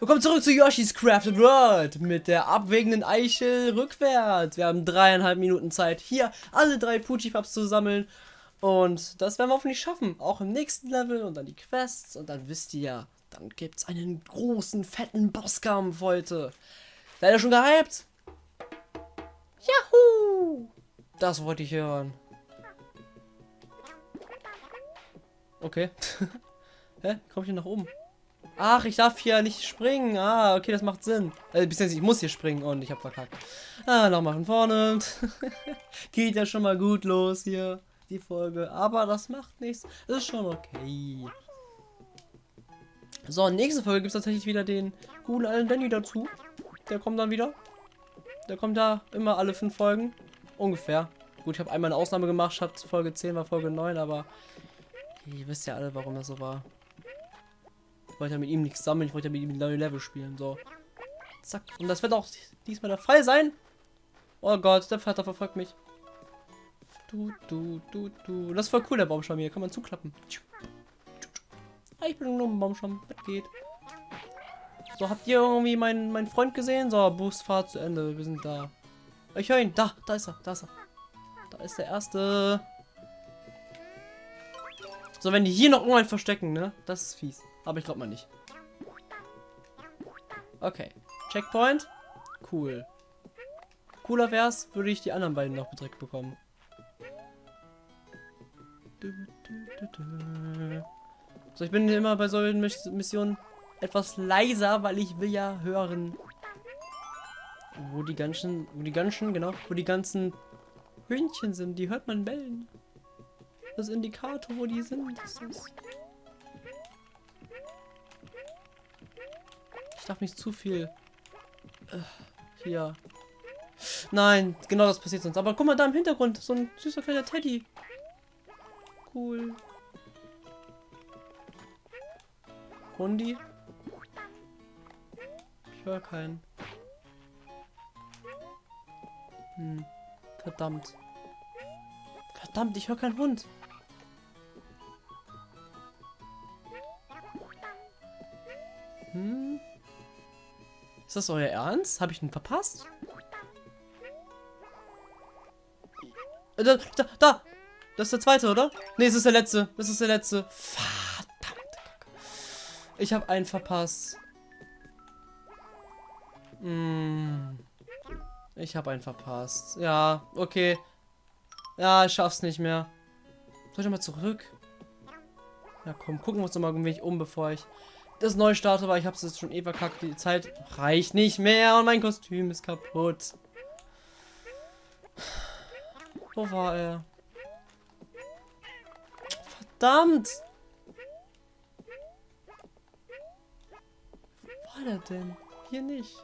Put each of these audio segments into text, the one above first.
Willkommen zurück zu Yoshi's Crafted World mit der abwägenden Eichel rückwärts. Wir haben dreieinhalb Minuten Zeit, hier alle drei Pucci-Pups zu sammeln. Und das werden wir hoffentlich schaffen. Auch im nächsten Level und dann die Quests. Und dann wisst ihr ja, dann gibt es einen großen, fetten Bosskampf heute. Seid ihr schon gehypt? Juhu! Das wollte ich hören. Okay. Hä? Komm ich hier nach oben? Ach, ich darf hier nicht springen. Ah, okay, das macht Sinn. Beziehungsweise ich muss hier springen und ich habe verkackt. Ah, nochmal von vorne. Geht ja schon mal gut los hier, die Folge. Aber das macht nichts. Ist schon okay. So, nächste Folge gibt es tatsächlich wieder den guten alten Danny dazu. Der kommt dann wieder. Der kommt da immer alle fünf Folgen. Ungefähr. Gut, ich habe einmal eine Ausnahme gemacht, statt Folge 10 war Folge 9, aber ihr wisst ja alle, warum das so war. Wollte ja mit ihm nichts sammeln, ich wollte ja mit ihm neue Level spielen. So. Zack. Und das wird auch diesmal der Fall sein. Oh Gott, der Vater verfolgt mich. Du, du, du, du. Das ist voll cool, der Baumstamm hier. Kann man zuklappen. Ah, ich bin nur ein Baumstamm. Was geht? So, habt ihr irgendwie meinen, meinen Freund gesehen? So, Boostfahrt zu Ende. Wir sind da. Ich höre ihn. Da, da ist er. Da ist er. Da ist der erste. So, wenn die hier noch irgendwann verstecken, ne? Das ist fies. Aber ich glaube mal nicht. Okay. Checkpoint. Cool. Cooler wär's, würde ich die anderen beiden noch direkt bekommen. So, ich bin immer bei solchen Missionen etwas leiser, weil ich will ja hören, wo die ganzen, wo die ganzen, genau, wo die ganzen Hühnchen sind. Die hört man bellen. Das Indikator, wo die sind. Das ist Ich darf nicht zu viel. Äh, hier. Nein, genau das passiert sonst. Aber guck mal da im Hintergrund. So ein süßer kleiner Teddy. Cool. Hundi? Ich höre keinen. Hm. Verdammt. Verdammt, ich höre keinen Hund. Hm. Ist das euer Ernst? Habe ich ihn verpasst? Äh, da, da, da! Das ist der zweite, oder? Ne, es ist der letzte. Das ist der letzte. Verdammt. Ich habe einen verpasst. Hm. Ich habe einen verpasst. Ja, okay. Ja, ich schaff's nicht mehr. Soll ich mal zurück? Ja, komm, gucken wir uns noch mal ein wenig um, bevor ich das neu starte, weil ich habe es jetzt schon eh verkackt. Die Zeit reicht nicht mehr und mein Kostüm ist kaputt. Wo war er? Verdammt! Wo war er denn? Hier nicht.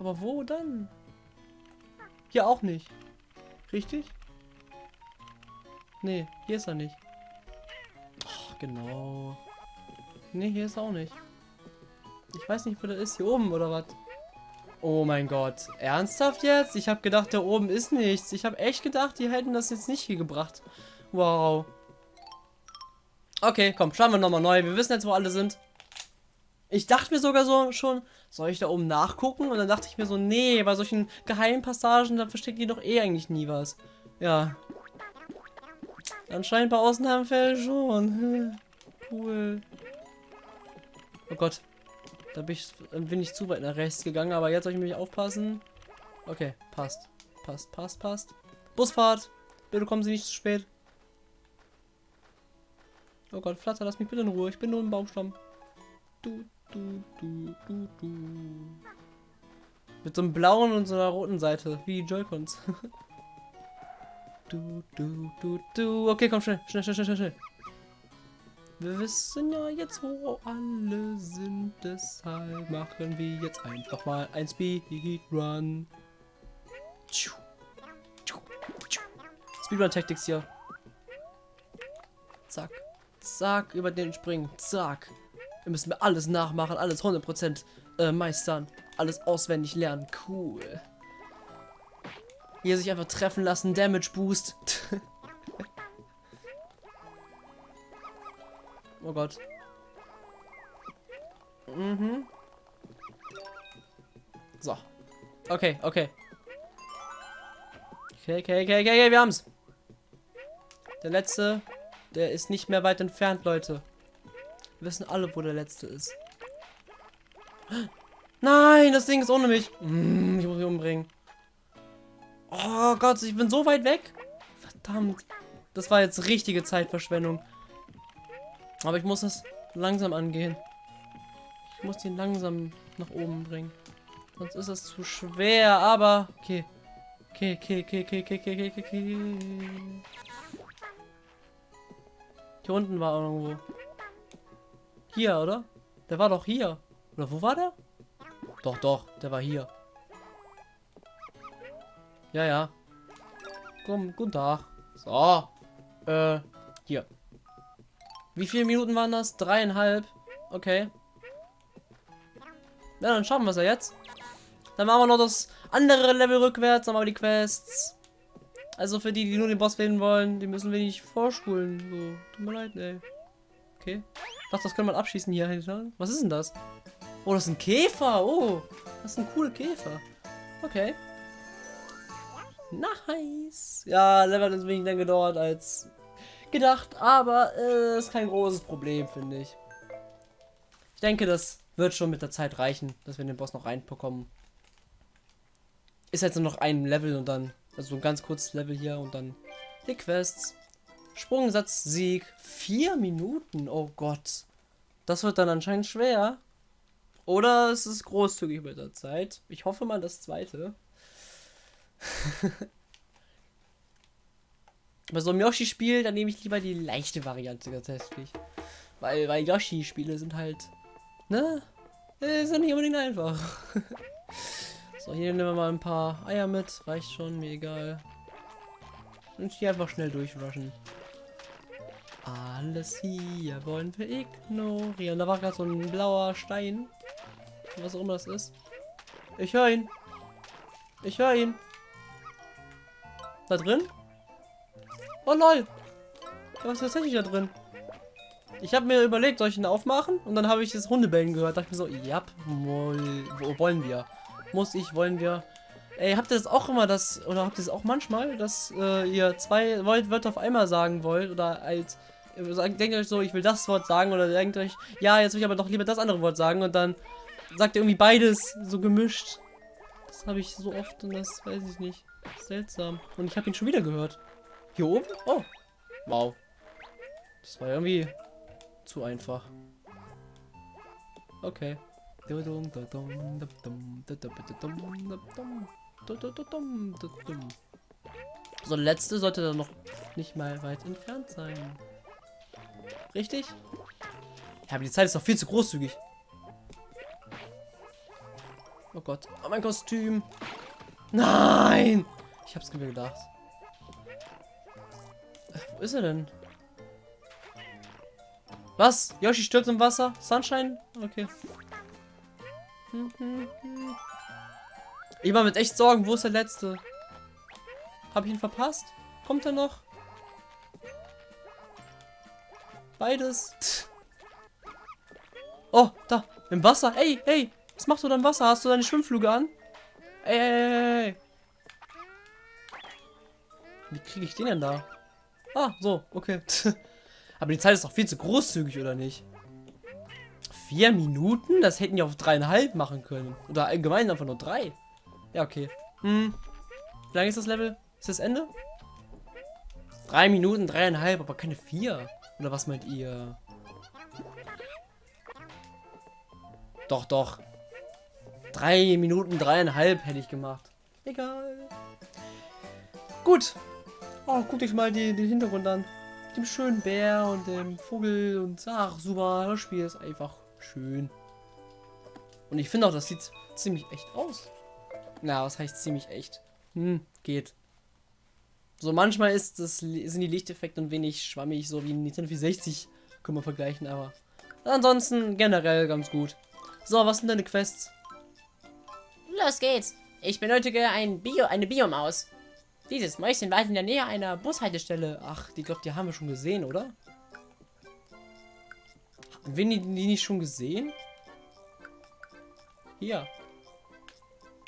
Aber wo dann? Hier auch nicht. Richtig? Nee, hier ist er nicht. Oh, genau. Ne, hier ist auch nicht. Ich weiß nicht, wo der ist. Hier oben oder was? Oh mein Gott. Ernsthaft jetzt? Ich habe gedacht, da oben ist nichts. Ich habe echt gedacht, die hätten das jetzt nicht hier gebracht. Wow. Okay, komm, schauen wir nochmal neu. Wir wissen jetzt, wo alle sind. Ich dachte mir sogar so schon, soll ich da oben nachgucken? Und dann dachte ich mir so, nee, bei solchen geheimen Passagen, da versteckt die doch eh eigentlich nie was. Ja. Anscheinend bei Ausnahmefällen schon. cool. Oh Gott. Da bin ich, bin ich zu weit nach rechts gegangen, aber jetzt soll ich mich aufpassen. Okay, passt. Passt, passt, passt. Busfahrt. Bitte kommen Sie nicht zu spät. Oh Gott, Flatter, lass mich bitte in Ruhe. Ich bin nur im Baumstamm. Du, du, du, du, du. Mit so einem blauen und so einer roten Seite. Wie Joy-Cons. du, du, du, du. Okay, komm, schnell, schnell, schnell, schnell, schnell. Wir wissen ja jetzt, wo alle sind, deshalb machen wir jetzt einfach mal ein Speedrun. Speedrun Tactics hier. Zack. Zack, über den springen. Zack. Wir müssen alles nachmachen, alles 100% äh, meistern. Alles auswendig lernen. Cool. Hier sich einfach treffen lassen. Damage Boost. Oh Gott. Mhm. So. Okay, okay. Okay, okay, okay, okay, okay, wir haben's. Der letzte, der ist nicht mehr weit entfernt, Leute. Wir wissen alle, wo der letzte ist. Nein, das Ding ist ohne mich. Mm, ich muss mich umbringen. Oh Gott, ich bin so weit weg. Verdammt. Das war jetzt richtige Zeitverschwendung. Aber ich muss das langsam angehen. Ich muss den langsam nach oben bringen. Sonst ist das zu schwer, aber... Okay. Okay, okay, okay, okay, okay, okay, okay, okay. Hier unten war irgendwo. Hier, oder? Der war doch hier. Oder wo war der? Doch, doch, der war hier. Ja, ja. Komm, guten Tag. So. Äh, hier. Wie viele Minuten waren das? Dreieinhalb. Okay. Na, dann schauen wir es ja jetzt. Dann machen wir noch das andere Level rückwärts, dann machen wir die Quests. Also für die, die nur den Boss wählen wollen, die müssen wir nicht vorspulen. So, tut mir leid, ey. Okay. Ich dachte, das kann man abschießen hier. Was ist denn das? Oh, das ist ein Käfer. Oh, das ist ein cooler Käfer. Okay. Nice. Ja, Level hat länger gedauert als gedacht, aber äh, ist kein großes Problem, finde ich. Ich denke, das wird schon mit der Zeit reichen, dass wir den Boss noch reinbekommen. Ist jetzt nur noch ein Level und dann, also ein ganz kurzes Level hier und dann die Quests. Sprungsatz, Sieg, vier Minuten, oh Gott. Das wird dann anscheinend schwer. Oder es ist großzügig mit der Zeit. Ich hoffe mal das zweite. Bei so einem Yoshi-Spiel, dann nehme ich lieber die leichte Variante tatsächlich. Weil, weil Yoshi-Spiele sind halt, ne? Äh, sind nicht unbedingt einfach. so, hier nehmen wir mal ein paar Eier mit. Reicht schon, mir egal. Und hier einfach schnell durchrushen. Alles hier wollen wir ignorieren. Da war gerade so ein blauer Stein. Was auch immer das ist. Ich höre ihn. Ich höre ihn. Da drin? Oh lol. Was ist tatsächlich da drin? Ich habe mir überlegt, soll ich ihn aufmachen? Und dann habe ich das Hundebellen gehört. Da dachte ich mir so, ja, wo wollen wir? Muss ich, wollen wir? Ey, habt ihr das auch immer, das, oder habt ihr das auch manchmal, dass äh, ihr zwei Wörter auf einmal sagen wollt? Oder als, denkt euch so, ich will das Wort sagen, oder denkt euch, ja, jetzt will ich aber doch lieber das andere Wort sagen. Und dann sagt ihr irgendwie beides so gemischt. Das habe ich so oft und das weiß ich nicht. Seltsam. Und ich habe ihn schon wieder gehört. Hier oben? Oh. Wow. Das war irgendwie zu einfach. Okay. So, letzte sollte dann noch nicht mal weit entfernt sein. Richtig? Ja, aber die Zeit ist doch viel zu großzügig. Oh Gott. Oh, mein Kostüm. Nein! Ich hab's mir gedacht. Wo ist er denn? Was? Yoshi stürzt im Wasser? Sunshine? Okay. Ich war mit echt Sorgen, wo ist der letzte? Habe ich ihn verpasst? Kommt er noch? Beides. Oh, da, im Wasser. Ey, hey, was machst du da im Wasser? Hast du deine Schwimmflüge an? Ey, ey, ey, ey. Wie kriege ich den denn da? Ah, so, okay. Aber die Zeit ist doch viel zu großzügig, oder nicht? Vier Minuten? Das hätten die auf dreieinhalb machen können. Oder allgemein einfach nur drei. Ja, okay. Hm. Wie lange ist das Level? Ist das Ende? Drei Minuten, dreieinhalb, aber keine vier. Oder was meint ihr? Doch, doch. Drei Minuten, dreieinhalb hätte ich gemacht. Egal. Gut, Oh, guck dich mal die, den Hintergrund an. Mit dem schönen Bär und dem Vogel und ach, super, das Spiel ist einfach schön. Und ich finde auch, das sieht ziemlich echt aus. Na, was heißt ziemlich echt? Hm, geht. So manchmal ist das, sind die Lichteffekte ein wenig schwammig, so wie Nintendo 460 können wir vergleichen, aber ansonsten generell ganz gut. So, was sind deine Quests? Los geht's. Ich benötige ein Bio, eine Biomaus. Dieses Mäuschen war in der Nähe einer Bushaltestelle. Ach, die glaube, die haben wir schon gesehen, oder? Haben wir die, nicht schon gesehen? Hier.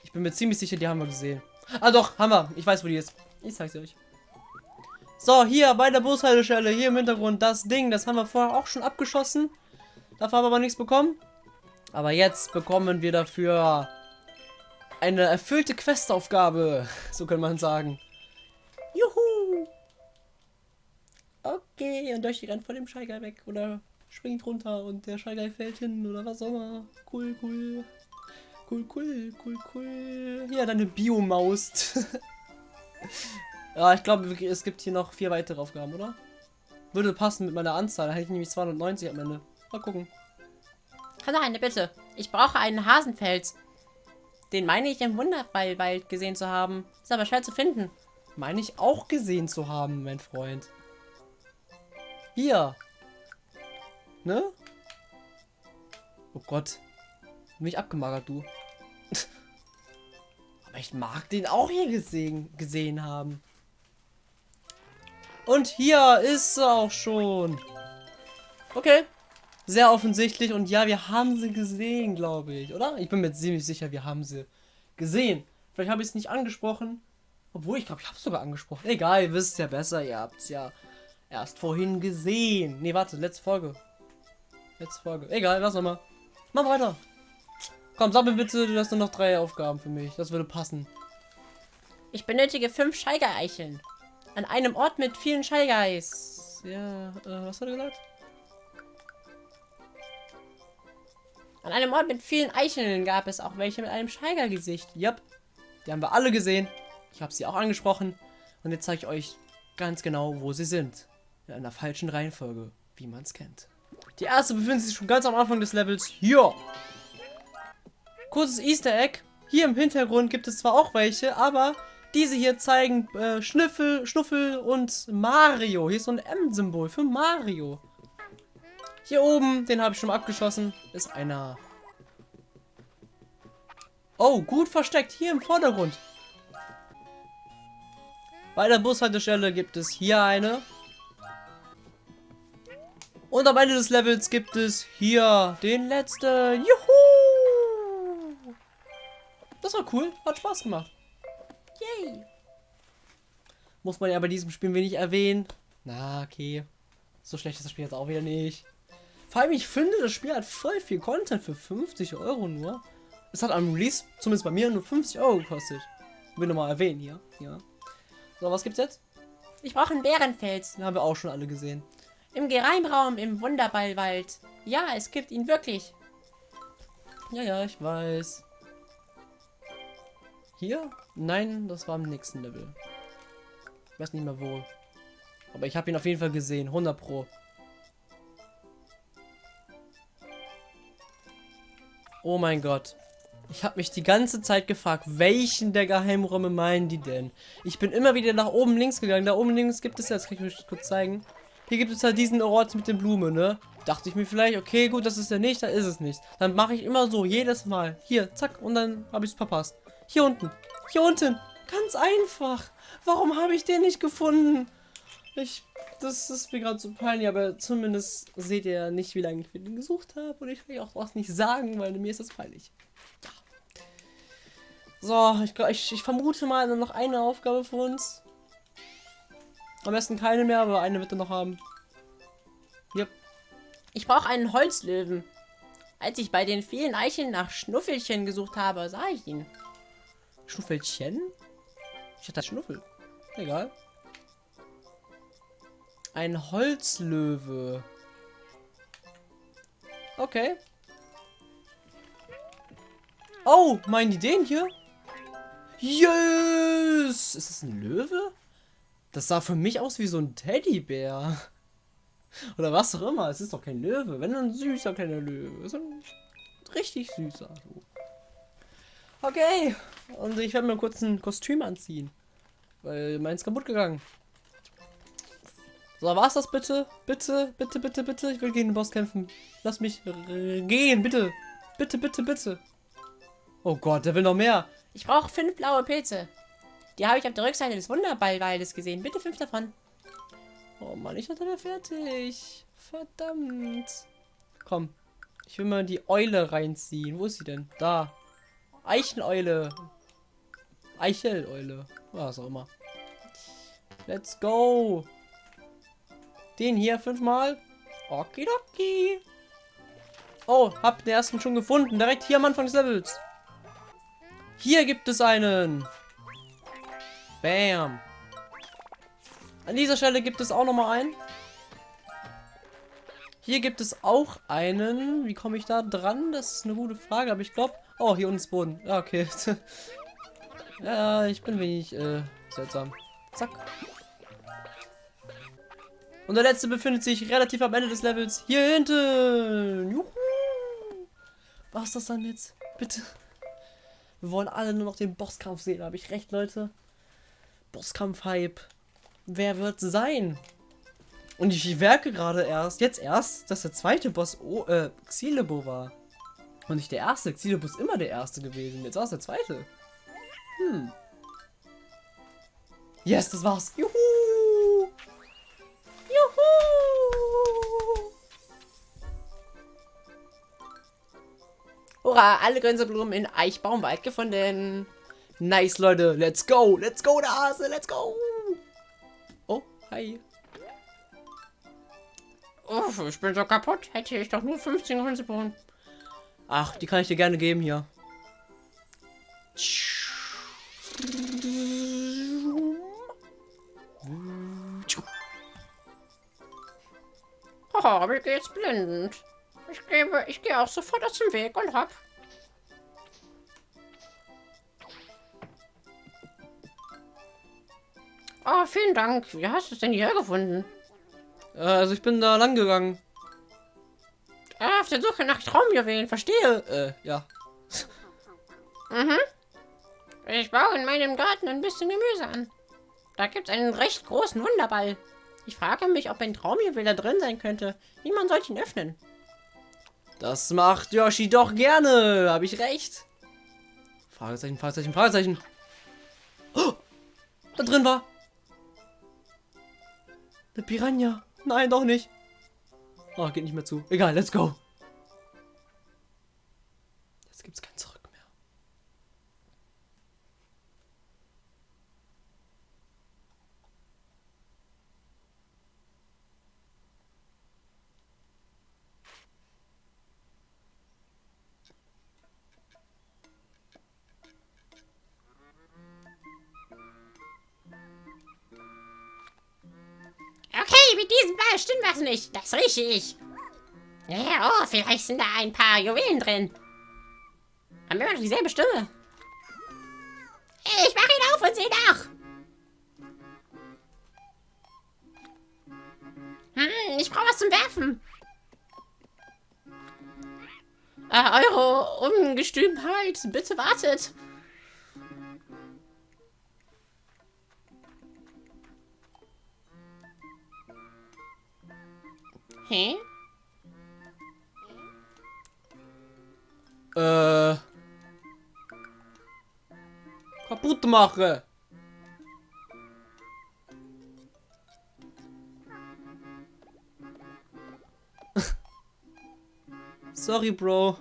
Ich bin mir ziemlich sicher, die haben wir gesehen. Ah doch, haben wir. Ich weiß, wo die ist. Ich zeig's euch. So, hier bei der Bushaltestelle, hier im Hintergrund, das Ding, das haben wir vorher auch schon abgeschossen. Dafür haben wir aber nichts bekommen. Aber jetzt bekommen wir dafür eine erfüllte Questaufgabe, so kann man sagen. Okay, und Yoshi rennt von dem Scheigeil weg oder springt runter und der Scheigeil fällt hin oder was auch immer. Cool, cool. Cool, cool, cool, cool. Ja, deine Biomaus. ja, ich glaube, es gibt hier noch vier weitere Aufgaben, oder? Würde passen mit meiner Anzahl. Da hätte ich nämlich 290 am Ende. Mal gucken. Hallo, eine Bitte. Ich brauche einen Hasenfels. Den meine ich im Wunderballwald gesehen zu haben. Ist aber schwer zu finden. Meine ich auch gesehen zu haben, mein Freund. Hier. Ne? Oh Gott. Mich abgemagert, du. Aber ich mag den auch hier gesehen, gesehen haben. Und hier ist sie auch schon. Okay. Sehr offensichtlich. Und ja, wir haben sie gesehen, glaube ich. Oder? Ich bin mir ziemlich sicher, wir haben sie gesehen. Vielleicht habe ich es nicht angesprochen. Obwohl, ich glaube, ich habe es sogar angesprochen. Egal, ihr wisst ja besser. Ihr habt es ja erst vorhin gesehen. Ne, warte, letzte Folge. Letzte Folge. Egal, lass mal. Mach weiter. Komm, sammel bitte, du hast nur noch drei Aufgaben für mich. Das würde passen. Ich benötige fünf Scheigereicheln. An einem Ort mit vielen Scheigeis. Ja, äh, was hat er gesagt? An einem Ort mit vielen Eicheln gab es auch welche mit einem Scheigergesicht. Yep. Die haben wir alle gesehen. Ich habe sie auch angesprochen. Und jetzt zeige ich euch ganz genau, wo sie sind. In einer falschen Reihenfolge, wie man es kennt. Die erste befindet sich schon ganz am Anfang des Levels. Hier. Kurzes Easter Egg. Hier im Hintergrund gibt es zwar auch welche, aber diese hier zeigen äh, Schnüffel, Schnuffel und Mario. Hier ist so ein M-Symbol für Mario. Hier oben, den habe ich schon abgeschossen, ist einer. Oh, gut versteckt, hier im Vordergrund. Bei der Bushaltestelle gibt es hier eine. Und am Ende des Levels gibt es hier den letzten. Juhu! Das war cool, hat Spaß gemacht. Yay! Muss man ja bei diesem Spiel wenig erwähnen. Na, okay. So schlecht ist das Spiel jetzt auch wieder nicht. Vor allem, ich finde, das Spiel hat voll viel Content für 50 Euro nur. Es hat am Release, zumindest bei mir, nur 50 Euro gekostet. Will nochmal erwähnen hier. Ja. So, was gibt's jetzt? Ich brauche einen Bärenfels. Den haben wir auch schon alle gesehen. Im Geheimraum im Wunderballwald. Ja, es gibt ihn wirklich. Ja, ja, ich weiß. Hier? Nein, das war im nächsten Level. Ich weiß nicht mehr wo. Aber ich habe ihn auf jeden Fall gesehen. 100 Pro. Oh mein Gott. Ich habe mich die ganze Zeit gefragt, welchen der Geheimräume meinen die denn? Ich bin immer wieder nach oben links gegangen. Da oben links gibt es jetzt, kann ich euch kurz zeigen. Hier gibt es halt diesen Ort mit den Blumen, ne? Dachte ich mir vielleicht, okay, gut, das ist der nicht, da ist es nicht. Dann mache ich immer so, jedes Mal. Hier, zack, und dann habe ich es verpasst. Hier unten. Hier unten. Ganz einfach. Warum habe ich den nicht gefunden? Ich, das ist mir gerade so peinlich, aber zumindest seht ihr nicht, wie lange ich für den gesucht habe. Und ich will auch was nicht sagen, weil mir ist das peinlich. Ja. So, ich, ich, ich vermute mal noch eine Aufgabe für uns. Am besten keine mehr, aber eine wird er noch haben. Yep. Ich brauche einen Holzlöwen. Als ich bei den vielen Eicheln nach Schnuffelchen gesucht habe, sah ich ihn. Schnuffelchen? Ich hatte Schnuffel. Egal. Ein Holzlöwe. Okay. Oh, meinen die den hier? Yes! Ist das ein Löwe? Das sah für mich aus wie so ein Teddybär. Oder was auch immer. Es ist doch kein Löwe. Wenn ein süßer kleiner Löwe. So ein richtig süßer. Okay. Und ich werde mir kurz ein Kostüm anziehen. Weil meins kaputt gegangen. So, war's das bitte? Bitte, bitte, bitte, bitte. Ich will gegen den Boss kämpfen. Lass mich gehen, bitte. Bitte, bitte, bitte. Oh Gott, der will noch mehr. Ich brauche fünf blaue Pilze. Die habe ich auf der Rückseite des Wunderballwaldes gesehen. Bitte fünf davon. Oh Mann, ich hatte da fertig. Verdammt. Komm. Ich will mal die Eule reinziehen. Wo ist sie denn? Da. Eicheneule. Eicheleule. Was auch immer. Let's go. Den hier fünfmal. Okidoki. Oh, hab den ersten schon gefunden. Direkt hier am Anfang des Levels. Hier gibt es einen. Bam. An dieser Stelle gibt es auch noch mal einen. Hier gibt es auch einen. Wie komme ich da dran? Das ist eine gute Frage, aber ich glaube... Oh, hier unten ist Boden. Ja, okay. ja, ich bin wenig äh, seltsam. Zack. Und der letzte befindet sich relativ am Ende des Levels. Hier hinten. Juhu. Was ist das dann jetzt? Bitte. Wir wollen alle nur noch den Bosskampf sehen. Habe ich recht, Leute? Bosskampf-Hype. Wer wird sein? Und ich werke gerade erst, jetzt erst, dass der zweite Boss oh, äh, Xilebo war. Und nicht der erste. Xilebo ist immer der erste gewesen. Jetzt war es der zweite. Hm. Yes, das war's. Juhu! Juhu! Hurra, alle Gänseblumen in Eichbaumwald gefunden. Nice, Leute. Let's go. Let's go, der Hase. Let's go. Oh, hi. Uff, ich bin so kaputt. Hätte ich doch nur 15 Gänseblumen. Ach, die kann ich dir gerne geben hier. Haha, mir geht's blendend. Ich gebe, ich gehe auch sofort aus dem Weg und hab. Oh, vielen Dank. Wie hast du es denn hier gefunden? Äh, also ich bin da lang gegangen. Ah, auf der Suche nach Traumjuwelen, verstehe. Äh, ja. Mhm. Ich baue in meinem Garten ein bisschen Gemüse an. Da gibt es einen recht großen Wunderball. Ich frage mich, ob ein Traumjuwel da drin sein könnte. Wie man sollte ihn öffnen. Das macht Yoshi doch gerne. Habe ich recht? Fragezeichen, Fragezeichen, Fragezeichen. Oh, da drin war. Eine Piranha. Nein, doch nicht. Oh, geht nicht mehr zu. Egal, let's go. Jetzt gibt's kein Zurück stimmt was nicht. Das rieche ich. Ja, oh, vielleicht sind da ein paar Juwelen drin. Haben wir noch dieselbe Stimme? Ich mache ihn auf und sehe nach. Hm, ich brauche was zum Werfen. Äh, eure Ungestümheit, bitte wartet. Hä? Äh. Kaputt mache. Sorry, Bro.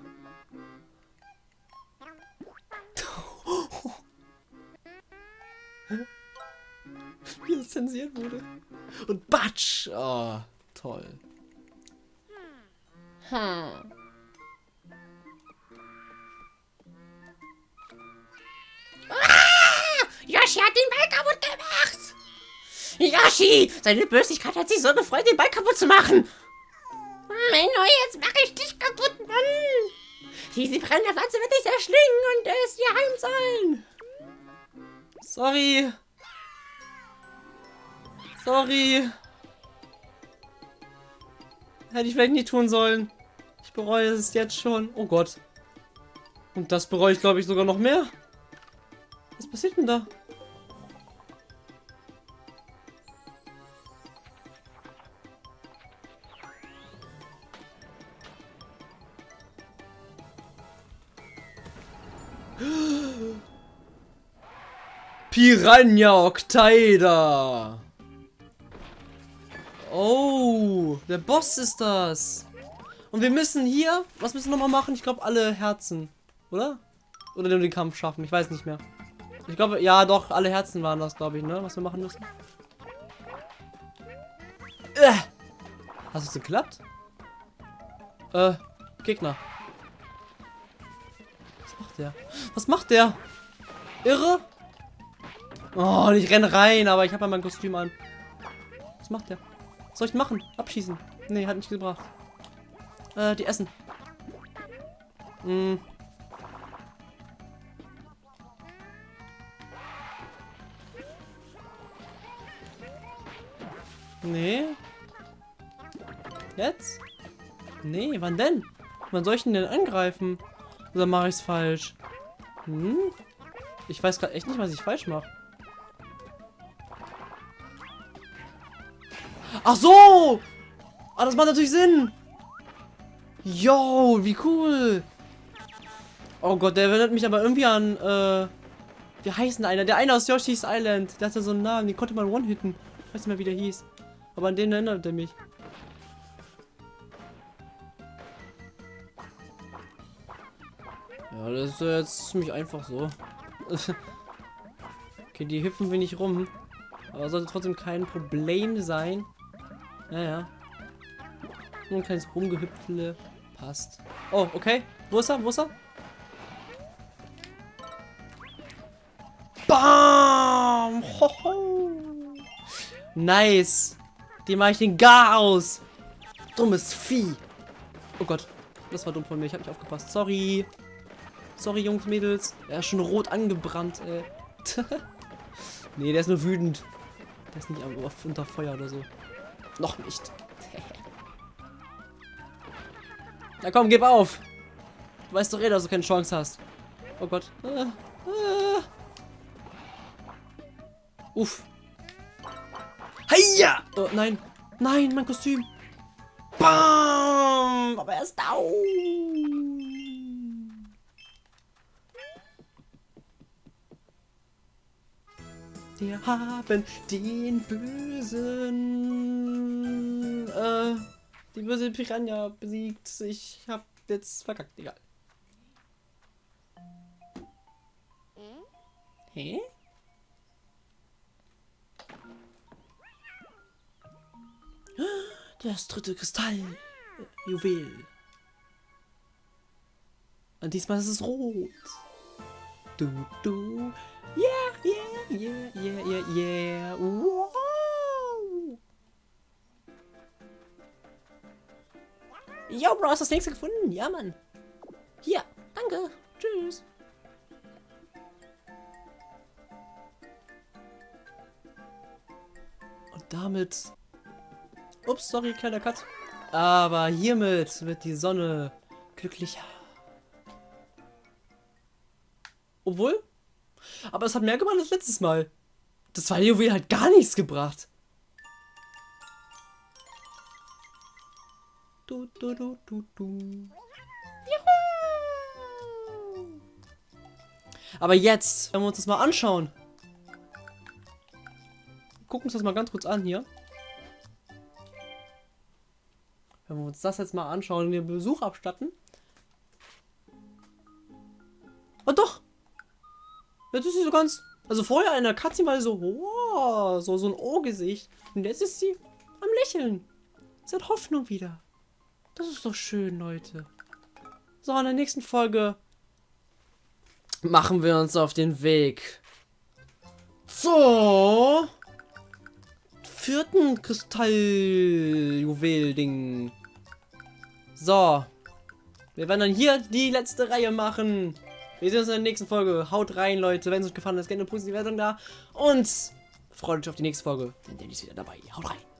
Wie es zensiert wurde. Und Batsch! Oh, toll. Hm. Ah! Yoshi hat den Ball kaputt gemacht! Yoshi! Seine Bösigkeit hat sich so gefreut, den Ball kaputt zu machen! Menno, jetzt mache ich dich kaputt, Mann! Diese brennende Pflanze wird dich erschlingen und es dir heimzahlen! Sorry. Sorry. Hätte ich vielleicht nicht tun sollen. Ich bereue es jetzt schon. Oh Gott. Und das bereue ich, glaube ich, sogar noch mehr. Was passiert denn da? Piranha Octaida. Oh, der Boss ist das. Und wir müssen hier, was müssen wir nochmal machen? Ich glaube alle Herzen, oder? Oder nur den Kampf schaffen. Ich weiß nicht mehr. Ich glaube, ja, doch, alle Herzen waren das, glaube ich, ne? Was wir machen müssen. Äh. Hast es geklappt? Äh, Gegner. Was macht der? Was macht der? Irre? Oh, ich renne rein, aber ich habe ja mein Kostüm an. Was macht der? Was soll ich machen? Abschießen. Nee, hat nicht gebracht. Äh, die essen. Hm. Nee. Jetzt? Nee, wann denn? Wann soll ich ihn denn angreifen? Oder mache ich es falsch? Hm? Ich weiß gerade echt nicht, was ich falsch mache. Ach so! Ah, das macht natürlich Sinn. Yo, wie cool. Oh Gott, der erinnert mich aber irgendwie an, äh, wie heißt denn einer? Der eine aus Yoshi's Island. Der hatte so einen Namen, den konnte man one-hitten. Ich weiß nicht mehr, wie der hieß. Aber an den erinnert er mich. Ja, das ist jetzt ziemlich einfach so. okay, die hüpfen nicht rum. Aber sollte trotzdem kein Problem sein. Naja. Nur ein kleines Rumgehüpfle. Passt. Oh, okay. Wo ist er? Wo ist er? Bam! Hoho! Nice. Die mache ich den gar aus. Dummes Vieh. Oh Gott. Das war dumm von mir. Ich habe nicht aufgepasst. Sorry. Sorry, Jungs, Mädels. Er ist schon rot angebrannt, ey. nee, der ist nur wütend. Der ist nicht unter Feuer oder so. Noch nicht. Na komm, gib auf. Du weißt doch eh, dass du keine Chance hast. Oh Gott. Ah, ah. Uff. Heia! Oh, nein. Nein, mein Kostüm. Bam! Aber er ist down. Wir haben den bösen, äh, die böse Piranha besiegt. Ich hab jetzt verkackt, egal. Hä? Das dritte Kristall. Juwel. Und diesmal ist es rot. Du, du. Yeah, yeah, yeah, yeah, yeah, yeah. Wow. Yo, Bro, hast du das nächste gefunden? Ja, Mann. Hier, danke. Tschüss. Und damit... Ups, sorry, kleiner Cut. Aber hiermit wird die Sonne glücklicher. Obwohl, aber es hat mehr gemacht als letztes Mal. Das zweite Juwel hat gar nichts gebracht. Du, du, du, du, du. Juhu! Aber jetzt, wenn wir uns das mal anschauen. Gucken uns das mal ganz kurz an hier. Wenn wir uns das jetzt mal anschauen und den Besuch abstatten. Oh doch! Jetzt ist sie so ganz. Also vorher in der war sie so, oh, so, so ein Ohrgesicht. Und jetzt ist sie am Lächeln. Sie hat Hoffnung wieder. Das ist doch schön, Leute. So, in der nächsten Folge machen wir uns auf den Weg. So. Vierten Kristalljuwel-Ding. So. Wir werden dann hier die letzte Reihe machen. Wir sehen uns in der nächsten Folge. Haut rein, Leute. Wenn es euch gefallen hat, gerne eine positive Wertung da. Und freut euch auf die nächste Folge. Denn Danny ist wieder dabei. Haut rein.